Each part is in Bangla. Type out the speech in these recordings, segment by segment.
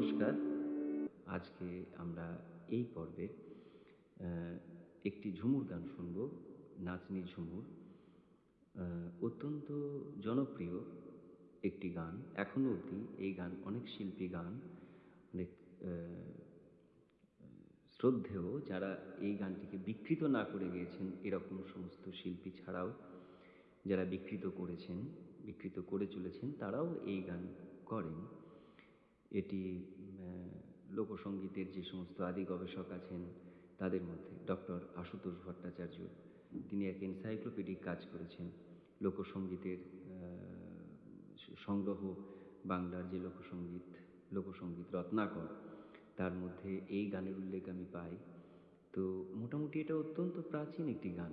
নমস্কার। আজকে আমরা এই পর্বে একটি ঝুমুর গান শুনব, নাচনি ঝুমুর। অত্যন্ত জনপ্রিয় একটি গান, এখনও অবধি এই গান অনেক শিল্পী গান, অনেক শ্রদ্ধেয় যারা এই গানটিকে বিকৃত না করে গিয়েছেন, এরকম সমস্ত শিল্পী ছাড়াও যারা বিকৃত করেছেন, বিকৃত করে চলেছেন, তারাও এই গান করেন। এটি লোকসঙ্গীতের যে সমস্ত আদি গবেষক আছেন তাদের মধ্যে ডক্টর আশুতোষ ভট্টাচার্য, তিনি এক এনসাইক্লোপিডিক কাজ করেছেন লোকসঙ্গীতের সংগ্রহ বাংলার যে লোকসঙ্গীত লোকসঙ্গীত রত্নাকর, তার মধ্যে এই গানের উল্লেখ আমি পাই। তো মোটামুটি এটা অত্যন্ত প্রাচীন একটি গান।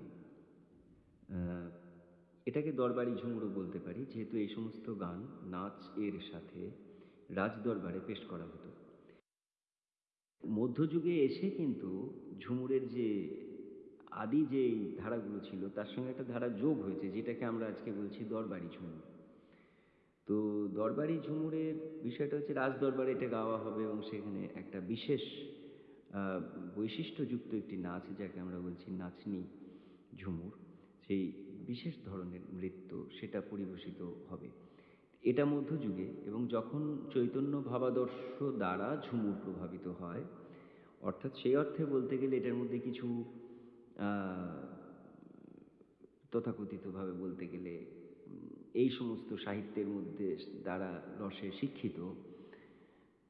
এটাকে দরবারি ঝুমুরও বলতে পারি, যেহেতু এই সমস্ত গান নাচ এর সাথে রাজদরবারে পেশ করা হতো। মধ্যযুগে এসে কিন্তু ঝুমুরের যে আদি যে ধারাগুলো ছিল, তার সঙ্গে একটা ধারা যোগ হয়েছে, যেটাকে আমরা আজকে বলছি দরবারি ঝুমুর। তো দরবারি ঝুমুরের বিষয়টা হচ্ছে রাজদরবারে এটা গাওয়া হবে এবং সেখানে একটা বিশেষ বৈশিষ্ট্যযুক্ত একটি নাচ, যাকে আমরা বলছি নাচনি ঝুমুর। সেই বিশেষ ধরনের নৃত্য সেটা পরিবেশিত হবে। এটা মধ্যযুগে এবং যখন চৈতন্য ভাবাদর্শ দ্বারা ঝুমুর প্রভাবিত হয়, অর্থাৎ সেই অর্থে বলতে গেলে এটার মধ্যে কিছু তথাকথিতভাবে বলতে গেলে এই সমস্ত সাহিত্যের মধ্যে দ্বারা রসে শিক্ষিত,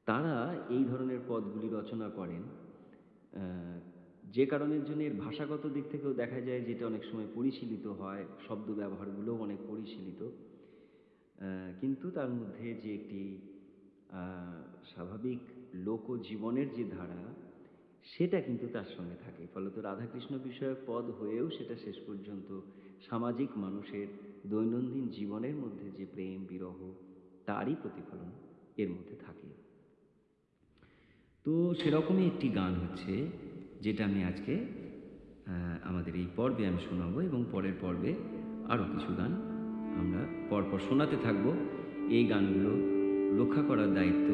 তারা এই ধরনের পদগুলি রচনা করেন। যে কারণের জন্য এর ভাষাগত দিক থেকেও দেখা যায় যেটা অনেক সময় পরিশীলিত হয়, শব্দ ব্যবহারগুলোও অনেক পরিশীলিত। কিন্তু তার মধ্যে যে একটি স্বাভাবিক লোকজীবনের যে ধারা, সেটা কিন্তু তার সঙ্গে থাকে। ফলত রাধাকৃষ্ণ বিষয়ক পদ হয়েও সেটা শেষ পর্যন্ত সামাজিক মানুষের দৈনন্দিন জীবনের মধ্যে যে প্রেম, বিরহ, তারই প্রতিফলন এর মধ্যে থাকে। তো সেরকমই একটি গান হচ্ছে, যেটা আমি আজকে আমাদের এই পর্বে আমি শোনাবো এবং পরের পর্বে আরও কিছু গান আমরা পরপর শোনাতে থাকব। এই গানগুলো রক্ষা করার দায়িত্ব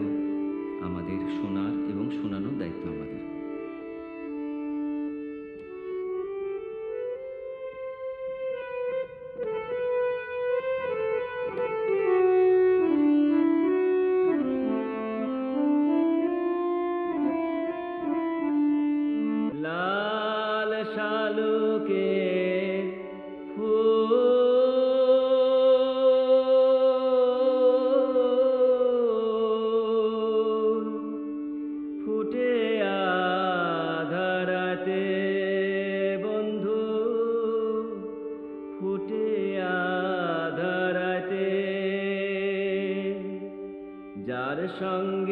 আমাদের শোনার এবং শোনানোর দায়িত্ব যার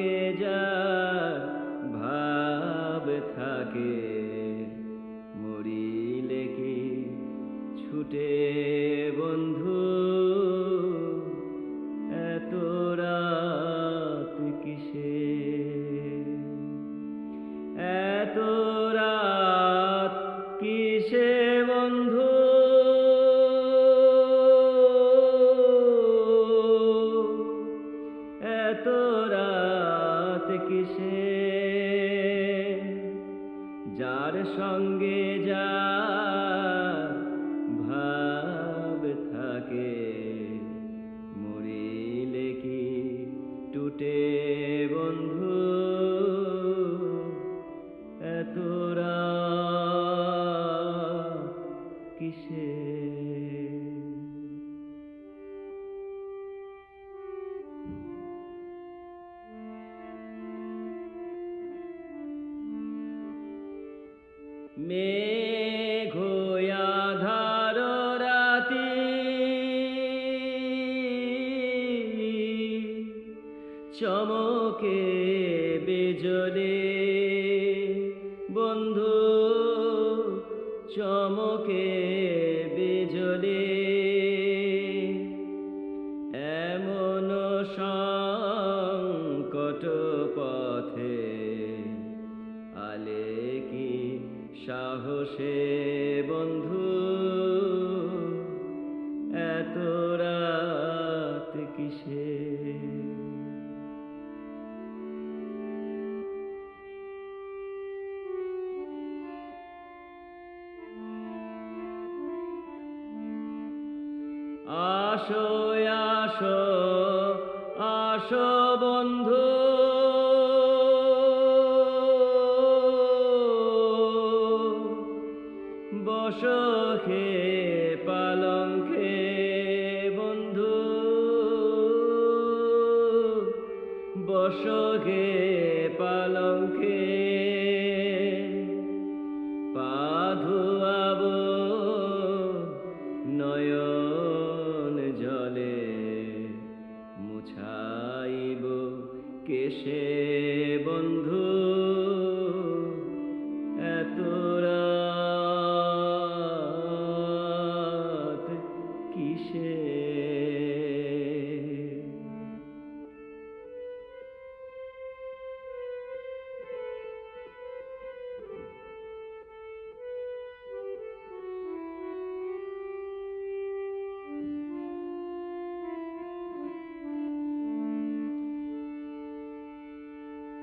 কিসে মেঘয়াধার রাতি চমকে আসো আসো আসো বন্ধু। বসো খে পালঙ্কে বন্ধু। বসো খে পালঙ্কে এসে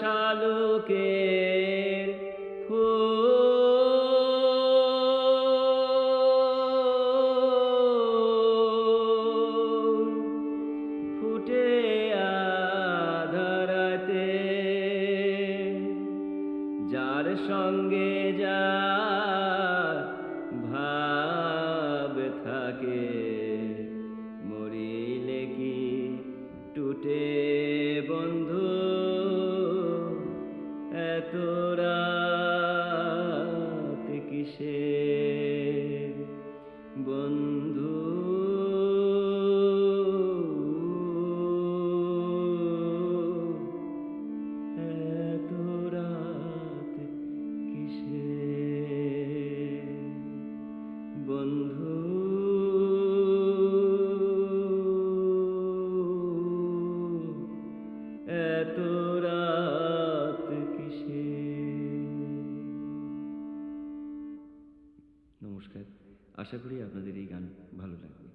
শালুকের ফুল ফুটে আধারাতে যার সঙ্গে যা এত রাত কিসে বন্ধু আশা করি আপনাদের এই গান ভালো লাগবে।